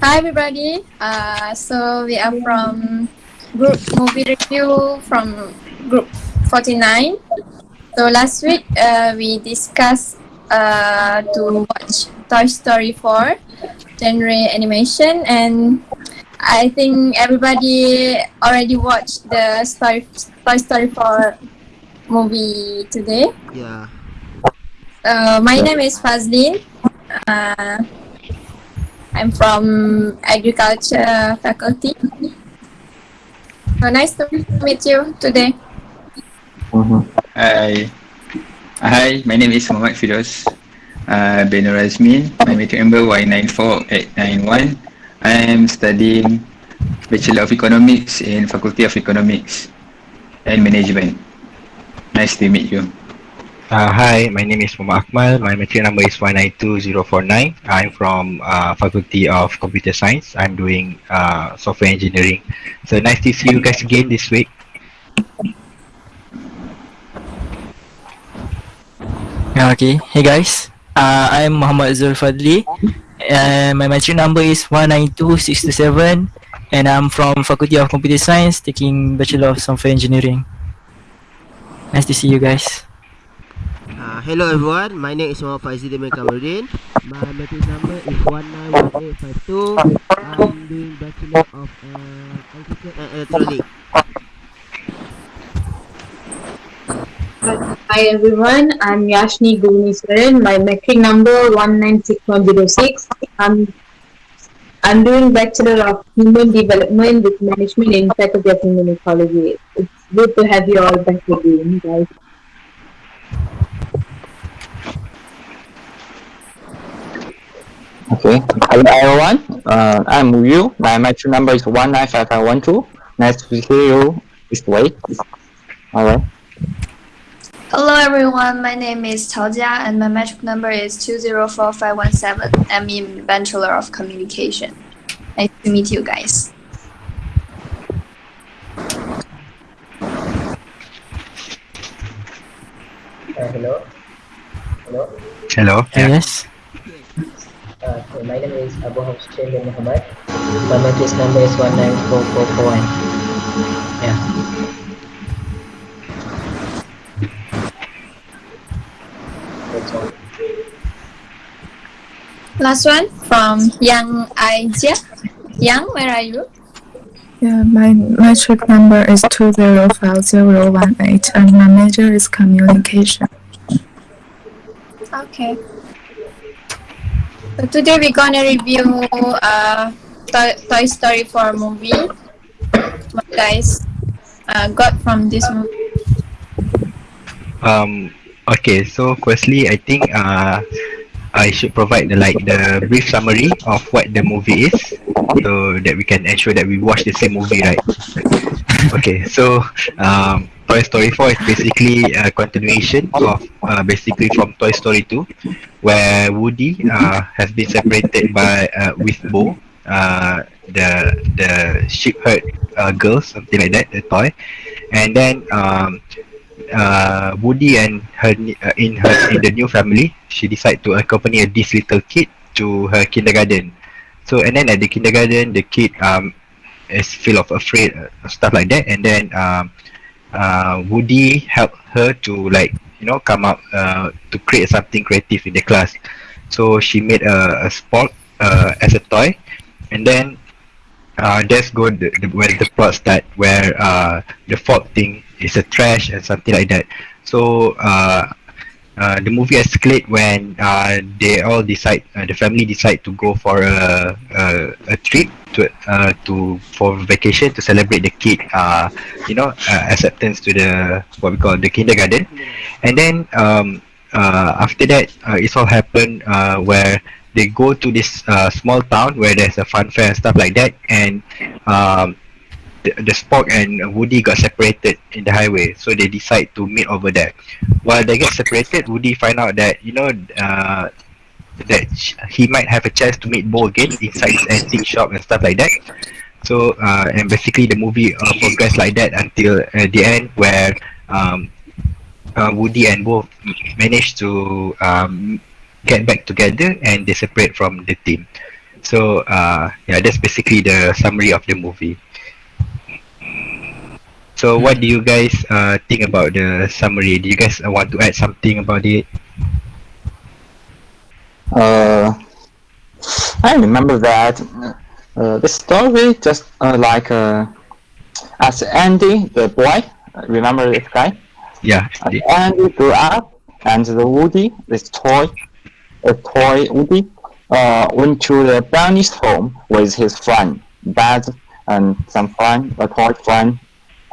Hi everybody. Uh, so we are from group movie review from group 49. So last week uh, we discussed uh, to watch Toy Story 4 genre animation and I think everybody already watched the story, Toy Story 4 movie today. Yeah. Uh, my name is Fazlin. Uh, I'm from agriculture faculty. So nice to meet you today. Hi. Hi, my name is Muhammad Firoz uh, bin Razmin. My meeting number Y94891. I am studying Bachelor of Economics in Faculty of Economics and Management. Nice to meet you. Uh, hi, my name is Muhammad Akmal. My material number is 192049. I'm from uh, Faculty of Computer Science. I'm doing uh, software engineering. So nice to see you guys again this week. Okay. Hey guys, uh, I'm Muhammad Zul Fadli. My material number is 192627 and I'm from Faculty of Computer Science taking Bachelor of Software Engineering. Nice to see you guys. Hello everyone, my name is Muhammad Faizi Demir Kamarudin. My matric number is 191852. I'm doing Bachelor of uh, Electrical and Electronics. Hi everyone, I'm Yashni Guniswaran. My metric number 196106. I'm I'm doing Bachelor of Human Development with Management in Faculty of Human Ecology. It's good to have you all back again, guys. Okay. Hello everyone. Uh, I'm Yu. My metric number is one nine five five one two. Nice to see you this way. Alright. Hello everyone, my name is Tao Jia and my metric number is 204517. I'm in Bachelor of Communication. Nice to meet you guys. Uh, hello. Hello. Hello. Yes. So my name is Abu Hafshin bin Muhammad. My matrix number is 194441. Yeah. That's all. Last one from Yang Aijia. Yang, where are you? Yeah, my metric number is 205018 and my major is communication. Okay. So today we're gonna review uh, Toy, Story 4 movie. What guys uh, got from this movie? Um. Okay. So firstly, I think uh, I should provide the like the brief summary of what the movie is, so that we can ensure that we watch the same movie, right? okay. So um, Toy Story 4 is basically a continuation of uh, basically from Toy Story 2, where Woody uh, has been separated by uh, with Bo, uh, the the sheep herd uh, girl, something like that, the toy, and then um, uh, Woody and her in her in the new family, she decide to accompany this little kid to her kindergarten. So and then at the kindergarten, the kid um is full of afraid uh, stuff like that, and then um uh Woody helped her to like you know come up uh to create something creative in the class. So she made a, a spork uh as a toy, and then uh that's go the, the where the plot start where uh the fork thing is a trash and something like that. So uh uh, the movie escalate when uh, they all decide uh, the family decide to go for a a, a trip to uh, to for vacation to celebrate the kid uh, you know uh, acceptance to the what we call the kindergarten. And then um, uh, after that uh, it's all happened uh, where they go to this uh, small town where there's a fun fair and stuff like that. And um, the, the spork and Woody got separated in the highway, so they decide to meet over there. While they get separated, Woody find out that you know uh, that he might have a chance to meet Bo again inside his antique shop and stuff like that. So uh, and basically the movie uh, like that until uh, the end where um, uh, Woody and Bo manage to um, get back together and they separate from the team. So uh, yeah, that's basically the summary of the movie. So what do you guys uh, think about the summary? Do you guys uh, want to add something about it? Uh, I remember that uh, the story just uh, like uh, as Andy, the boy, remember this guy? Yeah. As the- Andy grew up, and the Woody, this toy, a toy Woody, uh, went to the brownie's home with his friend, Bud, and some friend, a toy friend.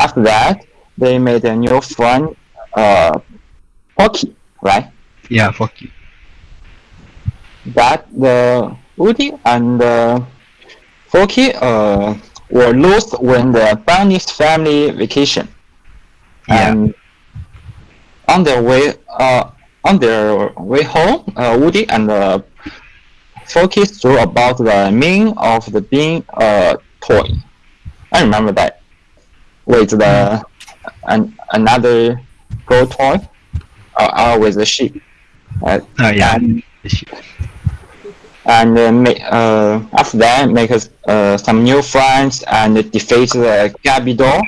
After that, they made a new friend, uh, Pocky, right? Yeah, you. But the Woody and uh, Forky uh, were lost when the Bonnie's family vacation. Yeah. And on their way, uh, on their way home, uh, Woody and uh, Forky threw about the meaning of the being a toy. I remember that with the an, another gold toy, uh, uh, with the sheep. Uh, Oh yeah. and and uh, make, uh, after that make uh, some new friends and defeat the Gabby doll.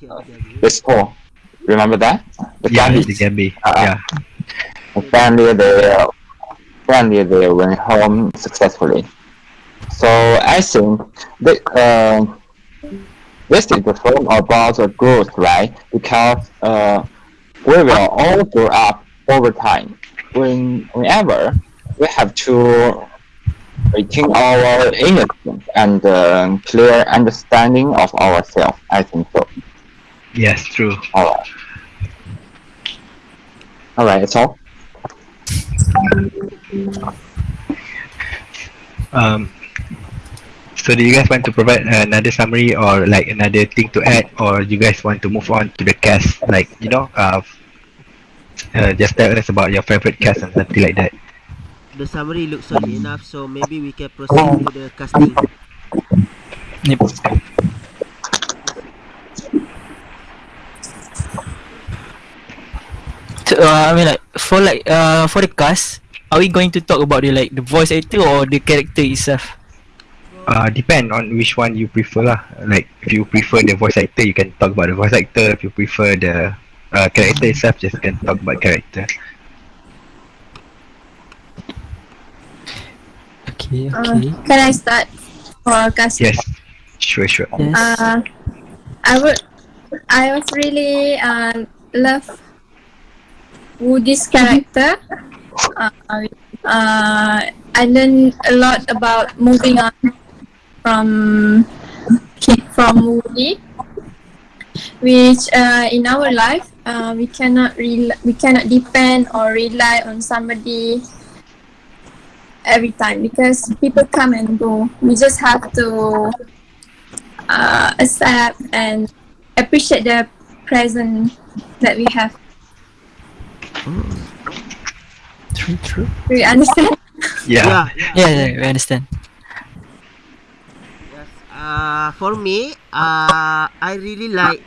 Yeah, okay. Remember that? The Yeah, Gabby. the Gabby. Uh, Yeah. Finally, they uh, finally they went home successfully. So I think that uh, this is the film about the growth, right? Because uh, we will all grow up over time. When whenever we have to retain our innocence and uh, clear understanding of ourselves. I think so. Yes, true. All right. All right. That's all. Um, so do you guys want to provide another summary or like another thing to add or you guys want to move on to the cast like you know uh, uh just tell us about your favorite cast and something like that The summary looks solid enough, so maybe we can proceed to the casting. Yep. So, uh, I mean like for like uh for the cast, are we going to talk about the like the voice actor or the character itself? Uh depend on which one you prefer lah like if you prefer the voice actor you can talk about the voice actor if you prefer the uh, character itself just can talk about character Okay, Uh, can I start for casting? yes sure sure Yes. Uh, I would. I was really uh, love Woody's character. Uh, uh, I learned a lot about moving on from from Woody, which uh, in our life uh, we cannot rel- we cannot depend or rely on somebody every time because people come and go. We just have to uh, accept and appreciate the present that we have. True, true. Do you understand? yeah, Yeah, yeah, we understand. Uh, for me, uh, I really like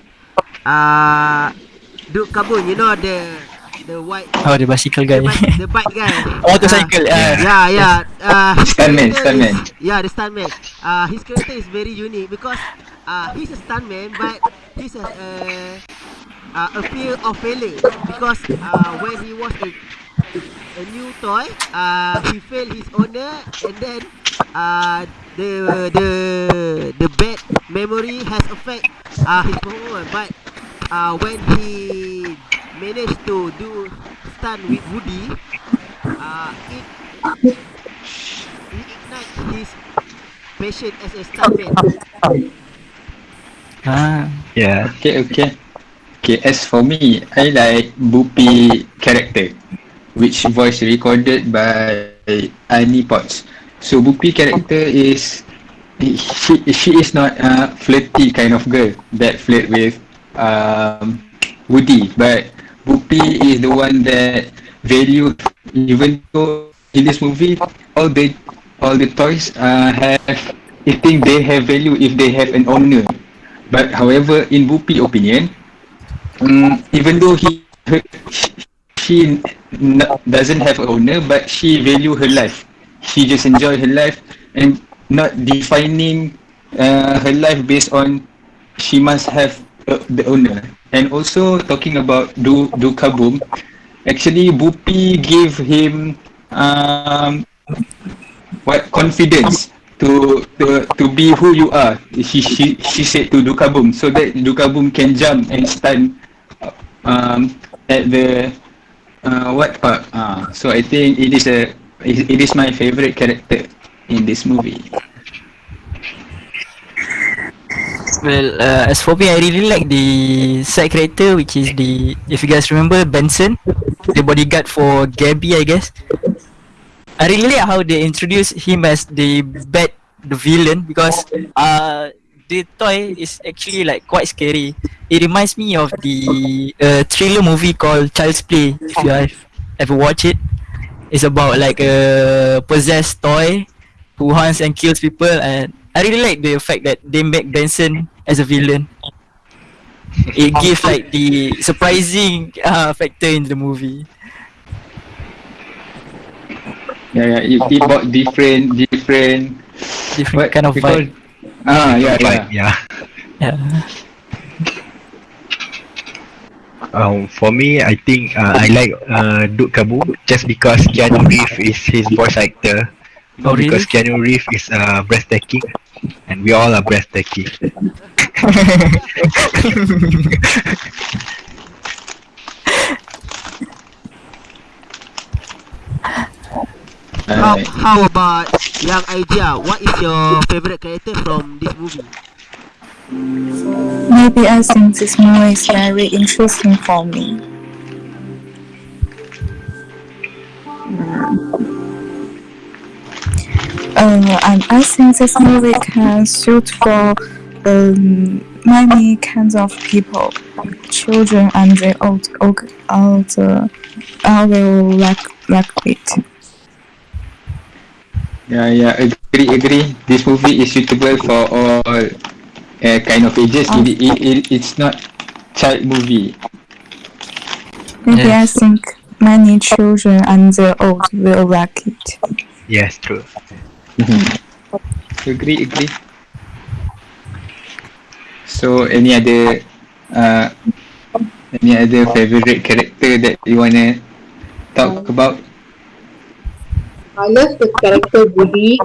uh, Duke Kabun. You know the the white Oh, the bicycle guy. the bike, the bike guy. Motorcycle. Uh, Uh, yeah, yeah. Uh, his Stuntman, stuntman. Yeah, the stuntman. Uh, his character is very unique because uh, he's a stuntman, but he's a uh, uh, a fear of failing because uh, when he was a, a new toy, uh, he failed his owner, and then uh, the the the bad memory has affect uh, his performance. But uh, when he managed to do stunt with Woody, uh, it he ignite his passion as a stuntman. ah, yeah Okay, okay. Okay, as for me, I like Bo Peep character, which voice recorded by Annie Potts. So Bo Peep character is she she is not a flirty kind of girl that flirt with um, Woody, but Bo Peep is the one that value even though in this movie all the all the toys uh, have I think they have value if they have an owner. But however, in Bo Peep opinion, um, even though he her, she n- doesn't have an owner, but she value her life. She just enjoy her life and not defining uh, her life based on she must have uh, the owner. And also talking about Du Du Caboom, actually Bo Peep gave him um, what confidence to to to be who you are. She she she said to Duke Caboom so that Duke Caboom can jump and stand um at the uh, what part. Uh, so I think it is a it, it is my favorite character in this movie. Well, uh, as for me, I really like the side character, which is the if you guys remember Benson, the bodyguard for Gabby, I guess. I really like how they introduced him as the bad, the villain because uh the toy is actually like quite scary. It reminds me of the uh, thriller movie called Child's Play. If you have ever watched it, it's about like a possessed toy who hunts and kills people, and I really like the fact that they make Benson as a villain. It gives like the surprising uh, factor in the movie. Yeah, yeah. It, it brought different different Different what kind of vibe. Ah, yeah, yeah. Yeah. Yeah. Um, for me, I think uh, I like uh, Duke Caboom just because Keanu Reeves is his voice actor. Oh, really? Because Keanu Reeves is uh, breathtaking, and we all are breathtaking. How, how about Yang Aijia? What is your favorite character from this movie? Maybe I think this movie is very interesting for me. Uh, and I think this movie can suit for um, many kinds of people, children and the old, old, all the all will like like it. Yeah, yeah, agree, agree. This movie is suitable for all uh, kind of ages. It, it, it, it's not child movie. Maybe Yes. I think many children and the old will like it. Yes, true. Agree, agree. So, any other uh, any other favorite character that you wanna talk about? I love the character Woody,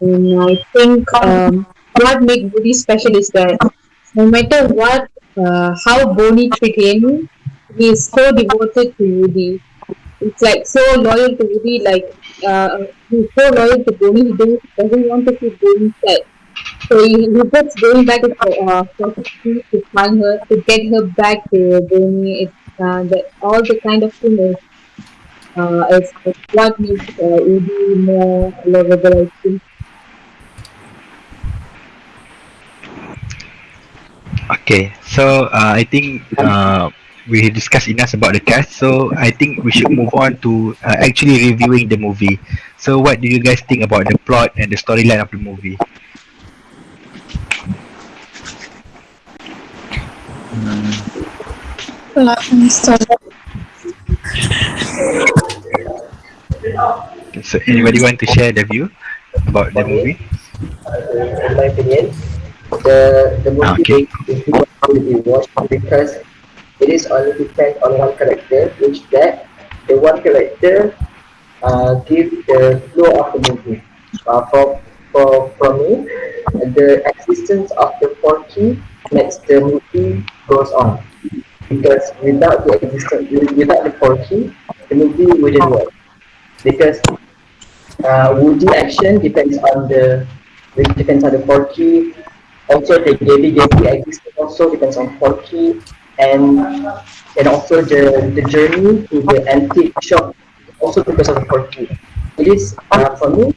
and I think um, what makes Woody special is that no matter what, uh, how Bonnie treat him, he is so devoted to Woody. It's like so loyal to Woody, like uh, he's so loyal to Bonnie, he doesn't want to see Bonnie sad. So he, he keeps going back to uh, to find her, to get her back to Bonnie. It's uh, that all the kind of thing is uh, it's, it's what makes uh, Woody more lovable, I think. Okay, so uh, I think uh, we discussed enough about the cast. So I think we should move on to uh, actually reviewing the movie. So what do you guys think about the plot and the storyline of the movie? So, anybody want to share the view about the movie? My opinion, the the movie Okay. is to be watched because it is only depend on one character, which that the one character uh, give the flow of the movie. Uh, for for for me, the existence of the Porky makes the movie goes on. Because without the existence, without the Porky, the movie wouldn't work. Because uh, Woody action depends on the which depends on the Porky. Also, the Gabby Gabby existence also depends on Porky, and and also the the journey to the antique shop also because of Porky. It is uh, for me.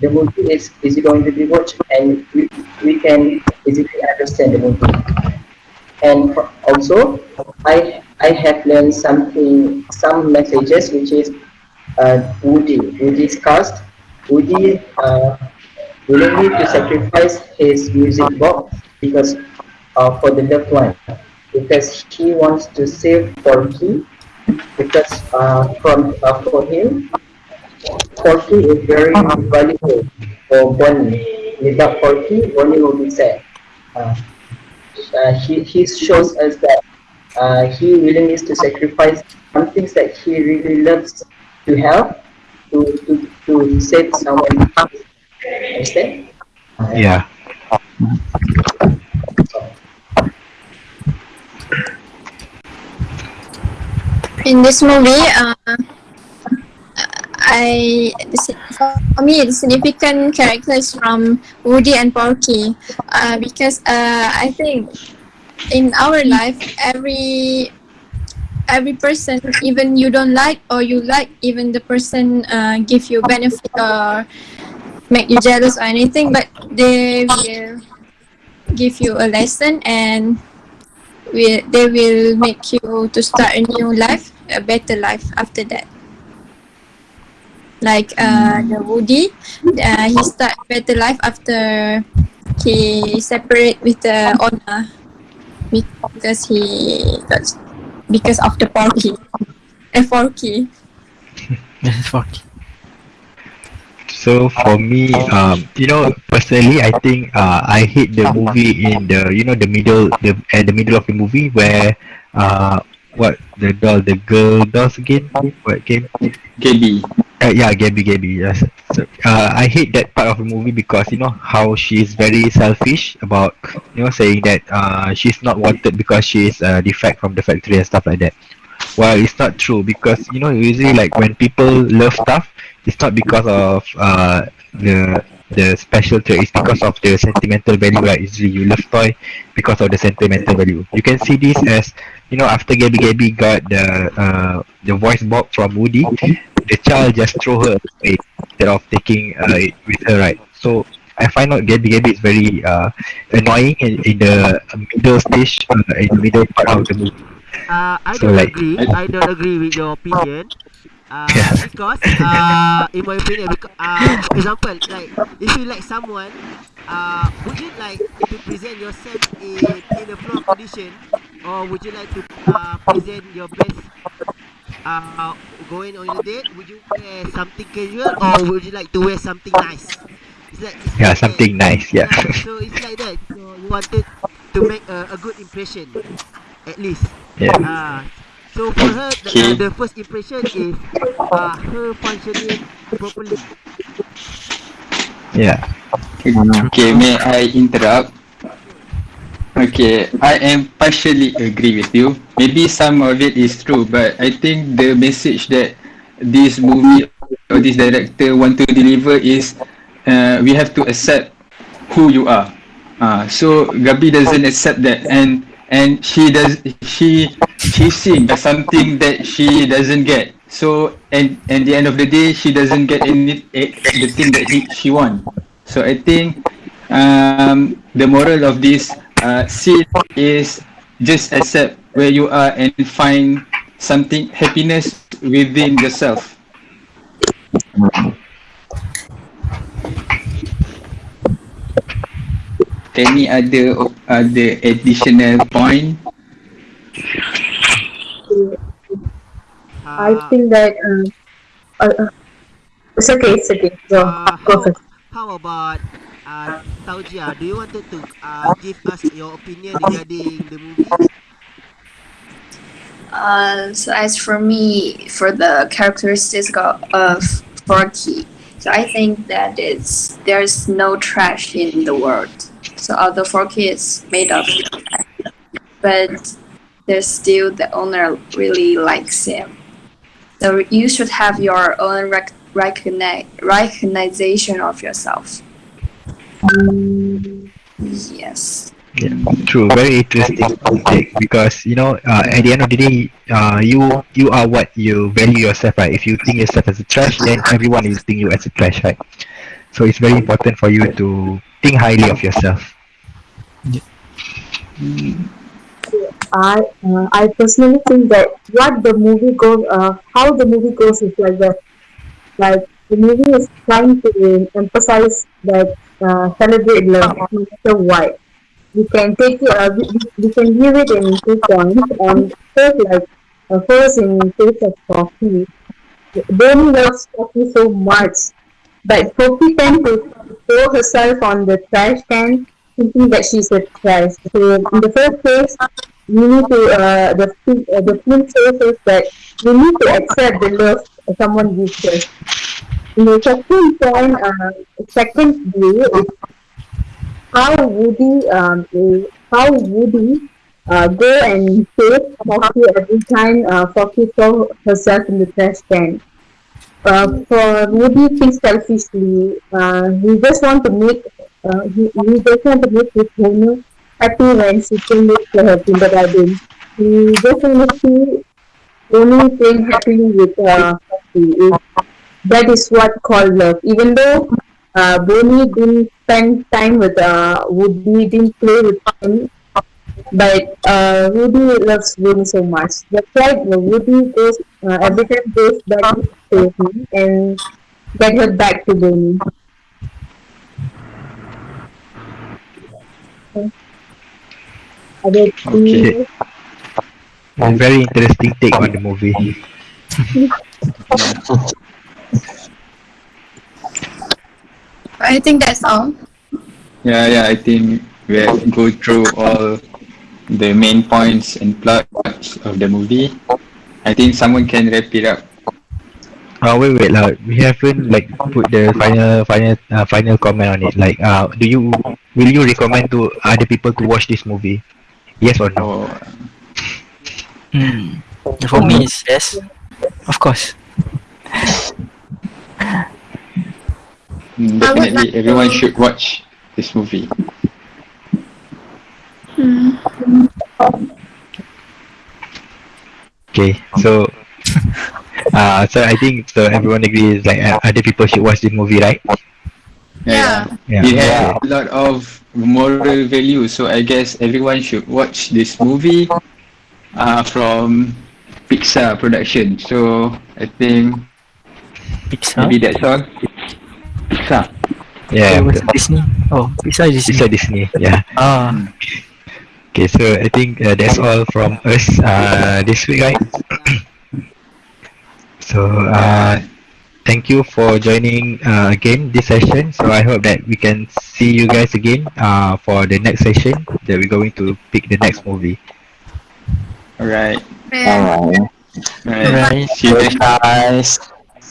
The movie is easy going to be watched, and we, we can easily understand the movie. And for- also, I I have learned something, some messages, which is uh, Woody. Woody's cast. Woody uh, willingly to sacrifice his music box because uh, for the loved one, because he wants to save Porky. Because uh, from uh, for him, Porky is very valuable for Bonnie. Without Porky, Bonnie will be sad. Uh, uh, he, he shows us that uh, he willingness to sacrifice some things that he really loves to help to, to, to save someone. Understand? Yeah. In this movie, uh, I the for me the significant characters from Woody and Porky, uh, because uh, I think in our life every every person even you don't like or you like even the person uh, give you benefit or make you jealous or anything but they will give you a lesson and will they will make you to start a new life a better life after that like uh the Woody uh, he start better life after he separate with the owner because he because of the Porky Porky That's fuck. So for me, um, you know, personally, I think uh, I hate the movie in the you know the middle the at the middle of the movie where uh what the doll the girl dolls again? What game Gabby. uh, yeah Gabby Gabby yes. So, uh, I hate that part of the movie because you know how she's very selfish about you know saying that uh she's not wanted because she's a defect from the factory and stuff like that. Well it's not true because you know usually like when people love stuff it's not because of uh the the special trait it's because of the sentimental value right usually you love toy because of the sentimental value you can see this as you know after Gabby Gabby got the uh the voice box from Woody the child just throw her away instead of taking uh, it with her right so I find out Gabby Gabby is very uh annoying in, in the middle stage uh, in the middle part of the movie Uh, I So, don't like- agree. I don't agree with your opinion. Uh, Yeah. because uh, in my opinion, because, uh, for example, like if you like someone, uh, would you like to present yourself in in a floor condition, or would you like to uh, present your best? Uh, going on a date, would you wear something casual or would you like to wear something nice? It's like, it's yeah like that. something nice yeah So it's like that. So you wanted to make a, a good impression, at least. yeah Ah, so for her, the, Okay. uh, the first impression is uh, her functioning properly. yeah Okay, may I interrupt? Okay, I am partially agree with you. Maybe some of it is true, but I think the message that this movie or this director want to deliver is uh, we have to accept who you are. Uh, so Gabi doesn't accept that, and and she does she she seeing something that she doesn't get. So and and the end of the day, she doesn't get any eh, the thing that he, she want. So I think um, the moral of this uh, scene is just accept where you are and find something happiness within yourself. Any other other additional point? I Uh, think that uh, uh, uh, it's okay, it's okay. Go, uh, go how, first. how about uh, Tao Jia? Do you want to uh, give us your opinion regarding the movie? Uh, so as for me, for the characteristics of, of Forky, so I think that it's there's no trash in the world. So although Forky is made of trash, but there's still the owner really likes him. So you should have your own rec- recogni- recognition of yourself. Yes. Yeah, true. Very interesting take because you know, uh, at the end of the day, uh, you you are what you value yourself, right? If you think yourself as a trash, then everyone is think you as a trash, right? So it's very important for you to think highly of yourself. I uh, I personally think that what the movie goes, uh, how the movie goes is like that. Like the movie is trying to emphasize that uh, celebrate love, no matter what. We can take uh, we, we- can view it in two points. And first, like uh, first in case of coffee, Bonnie loves Poppy so much, but Poppy tends to throw herself on the trash can, thinking that she's a trash. So in the first place, we need to uh, the uh, the film says us that we need to accept the love someone gives. In the second point, uh, second view is how Woody um, is- how Woody uh, go and save Foxy every time uh, Foxy throw herself in the trash can. Uh, for Woody thinks selfishly, uh, he just want to make uh, he, he just want to make his owner happy when she came with her kindergarten. He just want to see only playing happily with uh, Foxy. That is what called love. Even though uh, Bonnie didn't spend time with uh, Woody, didn't play with him, but uh, Woody loves Bonnie so much. That's why Woody goes uh, every time goes back to him and get her back to Bonnie. Okay. Other Okay. A very interesting take on the movie. I think that's all. Yeah, yeah, I think we have go through all the main points and plots of the movie. I think someone can wrap it up. Uh, wait, wait, like, we haven't like put the final, final, uh, final comment on it. Like, uh, do you, will you recommend to other people to watch this movie? Yes or no? Oh, Hmm. For me, it's yes. Of course. mm, I would definitely everyone should watch this movie. Hmm. Okay, so, uh, so I think so everyone agrees like uh, other people should watch this movie, right? Yeah. Yeah. It has a lot of moral value, so I guess everyone should watch this movie uh, from Pixar production. So I think Pixar. maybe that's all. Pixar. Yeah. Oh, was Disney. Oh, Pixar Disney. a Disney. Yeah. Ah, Okay, so I think uh, that's all from us uh, this week, right? so uh, thank you for joining uh, again this session. So I hope that we can see you guys again uh, for the next session that we're going to pick the next movie. Alright. Yeah. Alright. Alright. Alright. See you Guys,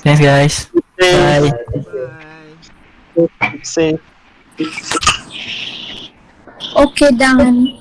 thanks guys. Bye. Bye. see. Okay, done.